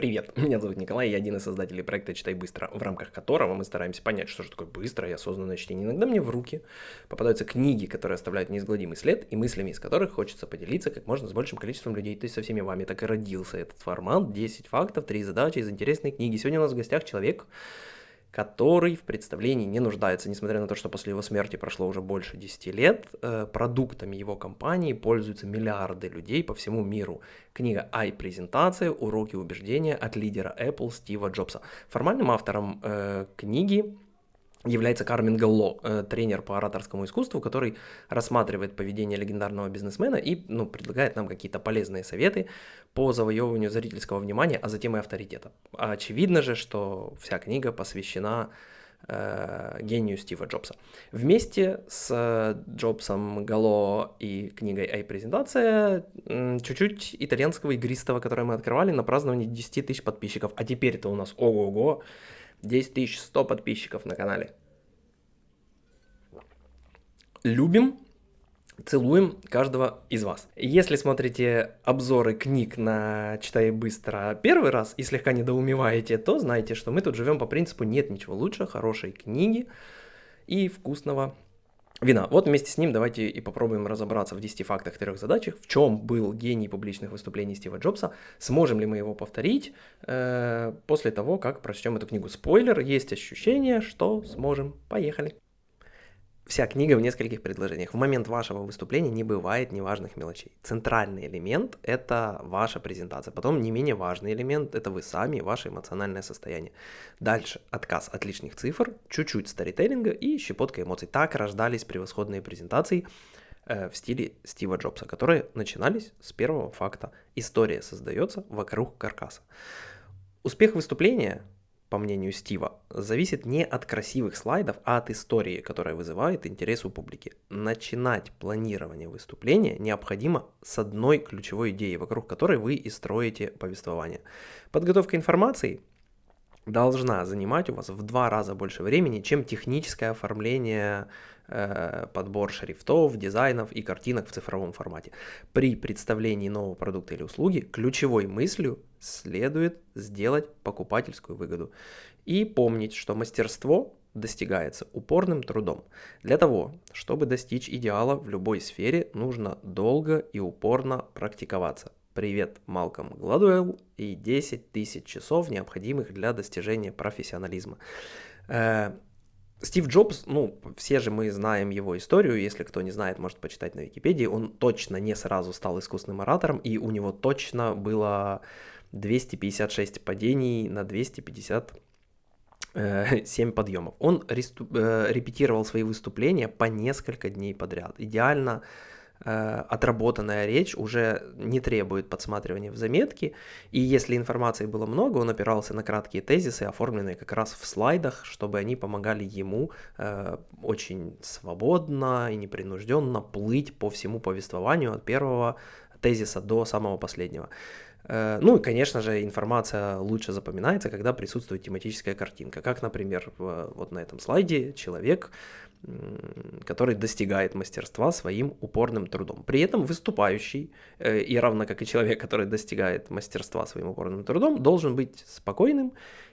Привет, меня зовут Николай, я один из создателей проекта «Читай быстро», в рамках которого мы стараемся понять, что же такое быстрое и осознанное чтение. Иногда мне в руки попадаются книги, которые оставляют неизгладимый след, и мыслями из которых хочется поделиться как можно с большим количеством людей, то есть со всеми вами. Так и родился этот формат, 10 фактов, 3 задачи из интересной книги. Сегодня у нас в гостях человек, который в представлении не нуждается, несмотря на то, что после его смерти прошло уже больше 10 лет, э, продуктами его компании пользуются миллиарды людей по всему миру. Книга «Ай-презентация. Уроки убеждения от лидера Apple Стива Джобса». Формальным автором э, книги является Кармен Галло, э, тренер по ораторскому искусству, который рассматривает поведение легендарного бизнесмена и ну, предлагает нам какие-то полезные советы по завоевыванию зрительского внимания, а затем и авторитета. Очевидно же, что вся книга посвящена э, гению Стива Джобса. Вместе с Джобсом, Гало и книгой «Ай-презентация» чуть-чуть итальянского игристого, которое мы открывали на праздновании 10 тысяч подписчиков. А теперь это у нас ого-го, 10 100 подписчиков на канале. Любим, целуем каждого из вас. Если смотрите обзоры книг на «Читай быстро» первый раз и слегка недоумеваете, то знайте, что мы тут живем по принципу «нет ничего лучше хорошей книги и вкусного вина. Вот вместе с ним давайте и попробуем разобраться в 10 фактах, трех задачах, в чем был гений публичных выступлений Стива Джобса, сможем ли мы его повторить э, после того, как прочтем эту книгу. Спойлер, есть ощущение, что сможем. Поехали. Вся книга в нескольких предложениях. В момент вашего выступления не бывает неважных мелочей. Центральный элемент – это ваша презентация. Потом не менее важный элемент – это вы сами, ваше эмоциональное состояние. Дальше отказ от лишних цифр, чуть-чуть старителлинга и щепотка эмоций. Так рождались превосходные презентации э, в стиле Стива Джобса, которые начинались с первого факта. История создается вокруг каркаса. Успех выступления по мнению Стива, зависит не от красивых слайдов, а от истории, которая вызывает интерес у публики. Начинать планирование выступления необходимо с одной ключевой идеей, вокруг которой вы и строите повествование. Подготовка информации должна занимать у вас в два раза больше времени, чем техническое оформление Э, подбор шрифтов, дизайнов и картинок в цифровом формате. При представлении нового продукта или услуги ключевой мыслью следует сделать покупательскую выгоду. И помнить, что мастерство достигается упорным трудом. Для того, чтобы достичь идеала в любой сфере, нужно долго и упорно практиковаться. Привет, Малком Гладуэлл и 10 тысяч часов, необходимых для достижения профессионализма. Э, Стив Джобс, ну, все же мы знаем его историю, если кто не знает, может почитать на Википедии, он точно не сразу стал искусственным оратором, и у него точно было 256 падений на 257 э, подъемов. Он э, репетировал свои выступления по несколько дней подряд. Идеально отработанная речь уже не требует подсматривания в заметки, и если информации было много, он опирался на краткие тезисы, оформленные как раз в слайдах, чтобы они помогали ему э, очень свободно и непринужденно плыть по всему повествованию от первого тезиса до самого последнего. Э, ну и, конечно же, информация лучше запоминается, когда присутствует тематическая картинка. Как, например, вот на этом слайде человек который достигает мастерства своим упорным трудом. При этом выступающий, э, и равно как и человек, который достигает мастерства своим упорным трудом, должен быть спокойным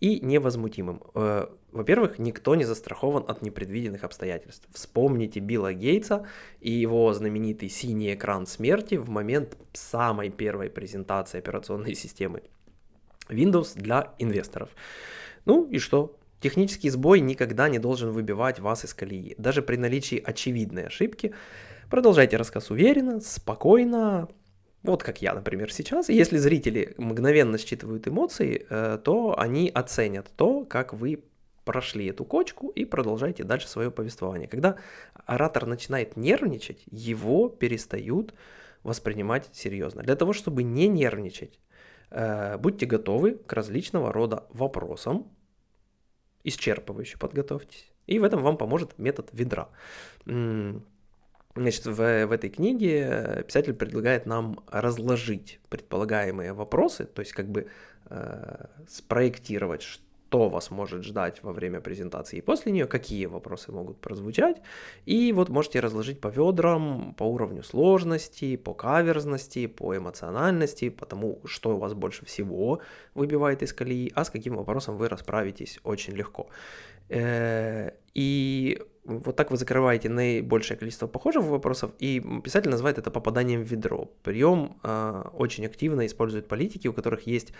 и невозмутимым. Э, во-первых, никто не застрахован от непредвиденных обстоятельств. Вспомните Билла Гейтса и его знаменитый синий экран смерти в момент самой первой презентации операционной системы Windows для инвесторов. Ну и что? Технический сбой никогда не должен выбивать вас из колеи. Даже при наличии очевидной ошибки продолжайте рассказ уверенно, спокойно, вот как я, например, сейчас. Если зрители мгновенно считывают эмоции, э, то они оценят то, как вы прошли эту кочку и продолжаете дальше свое повествование. Когда оратор начинает нервничать, его перестают воспринимать серьезно. Для того, чтобы не нервничать, э, будьте готовы к различного рода вопросам, исчерпывающе подготовьтесь. И в этом вам поможет метод ведра. Значит, в, в этой книге писатель предлагает нам разложить предполагаемые вопросы, то есть как бы э, спроектировать, что вас может ждать во время презентации и после нее, какие вопросы могут прозвучать. И вот можете разложить по ведрам, по уровню сложности, по каверзности, по эмоциональности, по тому, что у вас больше всего выбивает из колеи, а с каким вопросом вы расправитесь очень легко. Э, и вот так вы закрываете наибольшее количество похожих вопросов, и писатель называет это попаданием в ведро. Прием э, очень активно используют политики, у которых есть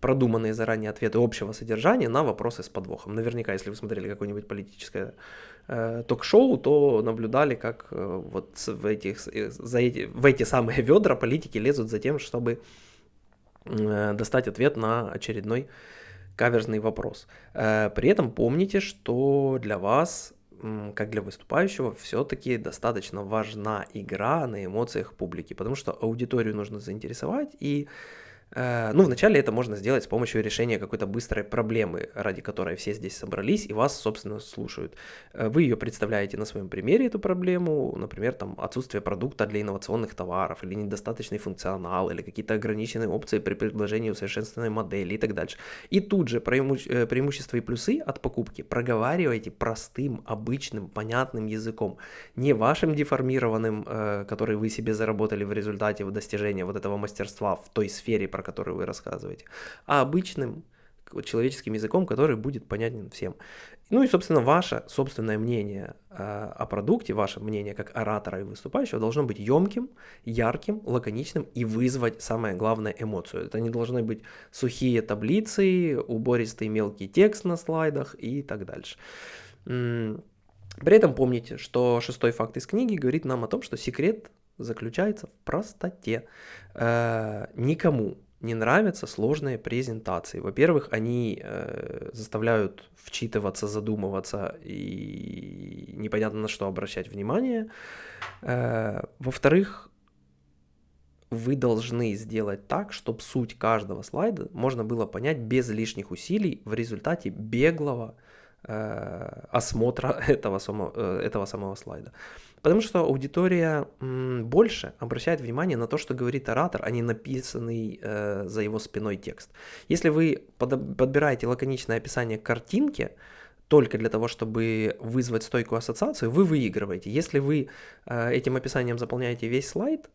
продуманные заранее ответы общего содержания на вопросы с подвохом. Наверняка, если вы смотрели какое-нибудь политическое э, ток-шоу, то наблюдали, как э, вот в, этих, э, за эти, в эти самые ведра политики лезут за тем, чтобы э, достать ответ на очередной каверзный вопрос. Э, при этом помните, что для вас как для выступающего, все-таки достаточно важна игра на эмоциях публики, потому что аудиторию нужно заинтересовать, и ну, вначале это можно сделать с помощью решения какой-то быстрой проблемы, ради которой все здесь собрались и вас, собственно, слушают. Э, вы ее представляете на своем примере, эту проблему, например, там, отсутствие продукта для инновационных товаров, или недостаточный функционал, или какие-то ограниченные опции при предложении усовершенствованной модели и так дальше. И тут же преимуще... Э, преимущества и плюсы от покупки проговаривайте простым, обычным, понятным языком, не вашим деформированным, который вы себе заработали в результате достижения вот этого мастерства в той сфере, про которую вы рассказываете, а обычным человеческим языком, который будет понятен всем. Ну и, собственно, ваше собственное мнение э, о продукте, ваше мнение как оратора и выступающего должно быть емким, ярким, лаконичным и вызвать, самое главное, эмоцию. Это не должны быть сухие таблицы, убористый мелкий текст на слайдах и так дальше. При этом помните, что шестой факт из книги говорит нам о том, что секрет заключается в простоте. Э, никому не нравятся сложные презентации. Во-первых, они э, заставляют вчитываться, задумываться и непонятно на что обращать внимание. Э, во-вторых, вы должны сделать так, чтобы суть каждого слайда можно было понять без лишних усилий в результате беглого э, осмотра этого, само, э, этого самого слайда. Потому что аудитория больше обращает внимание на то, что говорит оратор, а не написанный э, за его спиной текст. Если вы под, подбираете лаконичное описание картинки, только для того, чтобы вызвать стойкую ассоциацию, вы выигрываете. Если вы э, этим описанием заполняете весь слайд,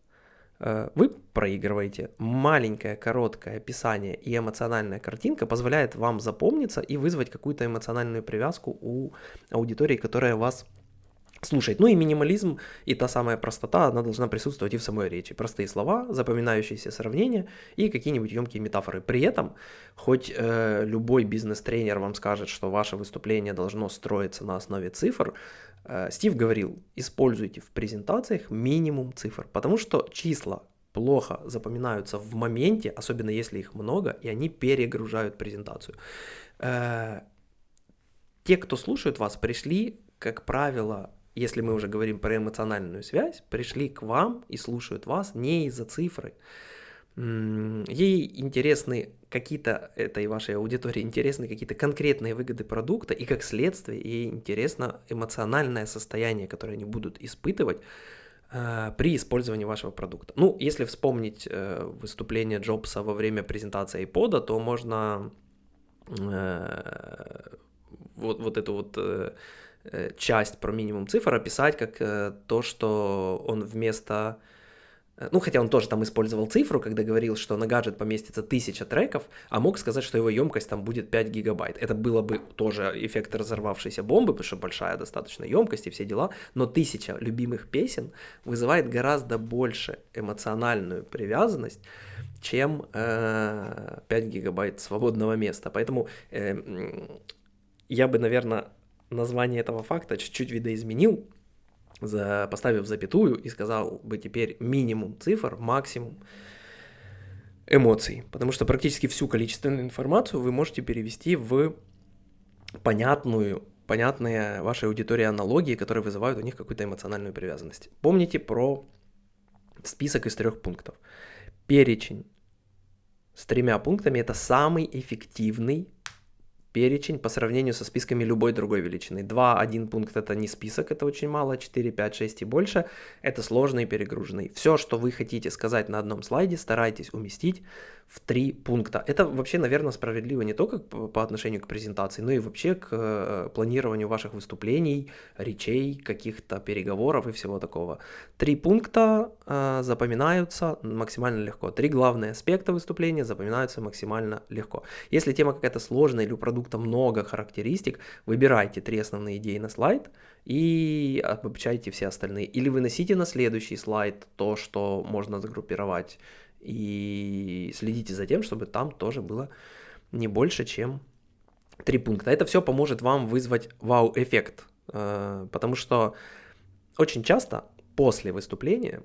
э, вы проигрываете. Маленькое, короткое описание и эмоциональная картинка позволяет вам запомниться и вызвать какую-то эмоциональную привязку у аудитории, которая вас слушать. Ну и минимализм и та самая простота, она должна присутствовать и в самой речи. Простые слова, запоминающиеся сравнения и какие-нибудь емкие метафоры. При этом, хоть э, любой бизнес-тренер вам скажет, что ваше выступление должно строиться на основе цифр, э, Стив говорил, используйте в презентациях минимум цифр, потому что числа плохо запоминаются в моменте, особенно если их много, и они перегружают презентацию. Э, те, кто слушают вас, пришли, как правило, если мы уже говорим про эмоциональную связь, пришли к вам и слушают вас не из-за цифры. Ей интересны какие-то, этой вашей аудитории интересны какие-то конкретные выгоды продукта, и как следствие ей интересно эмоциональное состояние, которое они будут испытывать э, при использовании вашего продукта. Ну, если вспомнить э, выступление Джобса во время презентации iPod, то можно э, вот, вот эту вот э, часть про минимум цифр описать как э, то, что он вместо... Э, ну, хотя он тоже там использовал цифру, когда говорил, что на гаджет поместится 1000 треков, а мог сказать, что его емкость там будет 5 гигабайт. Это было бы тоже эффект разорвавшейся бомбы, потому что большая достаточно емкость и все дела, но 1000 любимых песен вызывает гораздо больше эмоциональную привязанность, чем э, 5 гигабайт свободного места. Поэтому э, я бы, наверное, название этого факта чуть-чуть видоизменил, за, поставив запятую и сказал бы теперь минимум цифр, максимум эмоций. Потому что практически всю количественную информацию вы можете перевести в понятную, понятные вашей аудитории аналогии, которые вызывают у них какую-то эмоциональную привязанность. Помните про список из трех пунктов. Перечень с тремя пунктами это самый эффективный перечень по сравнению со списками любой другой величины. 2, 1 пункт это не список, это очень мало, 4, 5, 6 и больше это сложный и перегруженный. Все, что вы хотите сказать на одном слайде, старайтесь уместить в три пункта. Это вообще, наверное, справедливо не только по отношению к презентации, но и вообще к э, планированию ваших выступлений, речей, каких-то переговоров и всего такого. Три пункта э, запоминаются максимально легко. Три главные аспекта выступления запоминаются максимально легко. Если тема какая-то сложная или у продукта много характеристик, выбирайте три основные идеи на слайд и обобщайте все остальные. Или выносите на следующий слайд то, что можно загруппировать и следите за тем, чтобы там тоже было не больше, чем три пункта. Это все поможет вам вызвать вау-эффект, э, потому что очень часто после выступления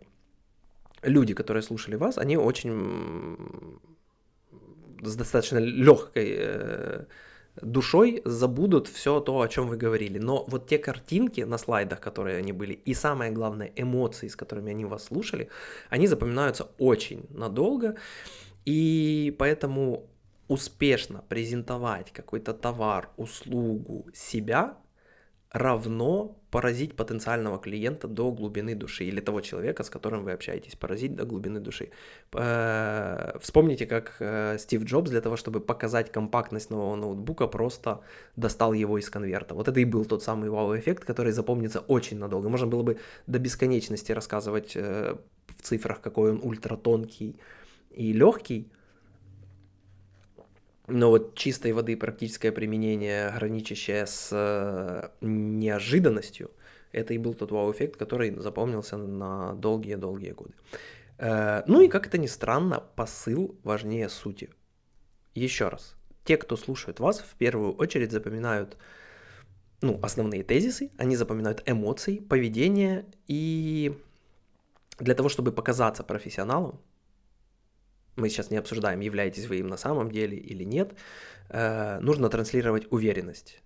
люди, которые слушали вас, они очень с достаточно легкой э, душой забудут все то, о чем вы говорили. Но вот те картинки на слайдах, которые они были, и самое главное, эмоции, с которыми они вас слушали, они запоминаются очень надолго. И поэтому успешно презентовать какой-то товар, услугу, себя равно поразить потенциального клиента до глубины души или того человека, с которым вы общаетесь, поразить до глубины души. Э, вспомните, как э, Стив Джобс для того, чтобы показать компактность нового ноутбука, просто достал его из конверта. Вот это и был тот самый вау-эффект, который запомнится очень надолго. Можно было бы до бесконечности рассказывать э, в цифрах, какой он ультратонкий и легкий, но вот чистой воды практическое применение, граничащее с э, неожиданностью, это и был тот вау-эффект, который запомнился на долгие-долгие годы. Э, ну и как это ни странно, посыл важнее сути. Еще раз, те, кто слушает вас, в первую очередь запоминают ну, основные тезисы, они запоминают эмоции, поведение, и для того, чтобы показаться профессионалом, мы сейчас не обсуждаем, являетесь вы им на самом деле или нет, э, нужно транслировать уверенность.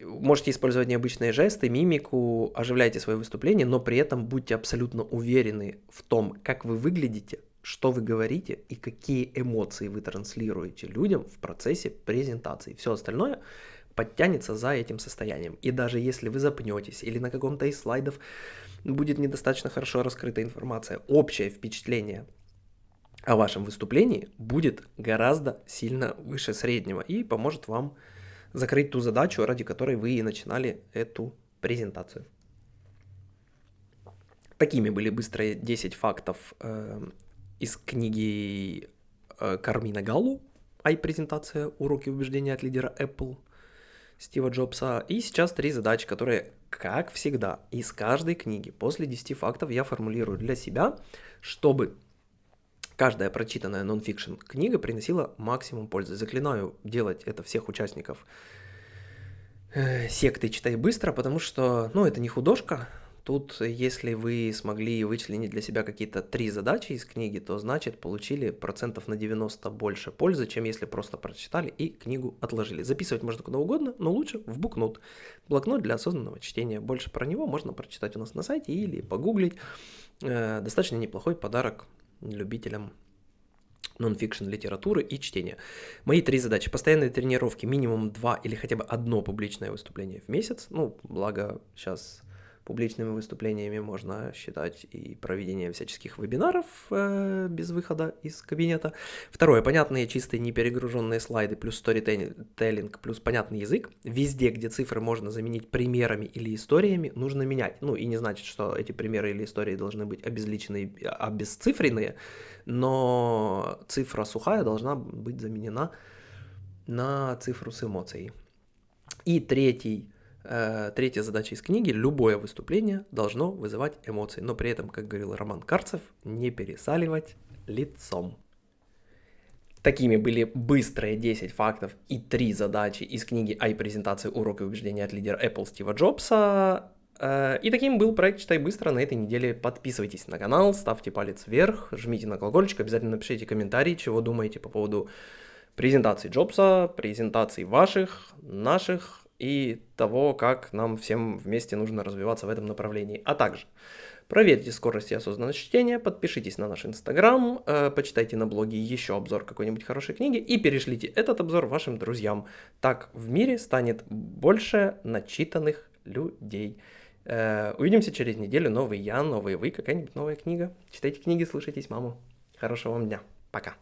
Можете использовать необычные жесты, мимику, оживляйте свое выступление, но при этом будьте абсолютно уверены в том, как вы выглядите, что вы говорите и какие эмоции вы транслируете людям в процессе презентации. Все остальное подтянется за этим состоянием. И даже если вы запнетесь или на каком-то из слайдов будет недостаточно хорошо раскрыта информация, общее впечатление о вашем выступлении будет гораздо сильно выше среднего и поможет вам закрыть ту задачу, ради которой вы и начинали эту презентацию. Такими были быстрые 10 фактов э, из книги э, Кармина Галлу «Ай-презентация. Уроки убеждения от лидера Apple» Стива Джобса. И сейчас три задачи, которые, как всегда, из каждой книги после 10 фактов я формулирую для себя, чтобы Каждая прочитанная нонфикшн книга приносила максимум пользы. Заклинаю делать это всех участников э, секты «Читай быстро», потому что, ну, это не художка. Тут, если вы смогли вычленить для себя какие-то три задачи из книги, то значит получили процентов на 90 больше пользы, чем если просто прочитали и книгу отложили. Записывать можно куда угодно, но лучше в букнот. Блокнот для осознанного чтения. Больше про него можно прочитать у нас на сайте или погуглить. Э, достаточно неплохой подарок любителям нон-фикшн литературы и чтения. Мои три задачи. Постоянные тренировки, минимум два или хотя бы одно публичное выступление в месяц. Ну, благо сейчас Публичными выступлениями можно считать и проведение всяческих вебинаров э, без выхода из кабинета. Второе, понятные, чистые, не перегруженные слайды, плюс сторителлинг, плюс понятный язык. Везде, где цифры можно заменить примерами или историями, нужно менять. Ну и не значит, что эти примеры или истории должны быть обезличенные, обесцифренные, но цифра сухая должна быть заменена на цифру с эмоцией. И третий Э, третья задача из книги – любое выступление должно вызывать эмоции, но при этом, как говорил Роман Карцев, не пересаливать лицом. Такими были быстрые 10 фактов и 3 задачи из книги «Ай презентации уроки убеждения от лидера Apple Стива Джобса». Э, и таким был проект «Читай быстро» на этой неделе. Подписывайтесь на канал, ставьте палец вверх, жмите на колокольчик, обязательно напишите комментарий, чего думаете по поводу презентации Джобса, презентаций ваших, наших, и того, как нам всем вместе нужно развиваться в этом направлении. А также проверьте скорость и осознанность чтения, подпишитесь на наш инстаграм, э, почитайте на блоге еще обзор какой-нибудь хорошей книги и перешлите этот обзор вашим друзьям. Так в мире станет больше начитанных людей. Э, увидимся через неделю. Новый я, новый вы, какая-нибудь новая книга. Читайте книги, слушайтесь маму. Хорошего вам дня. Пока.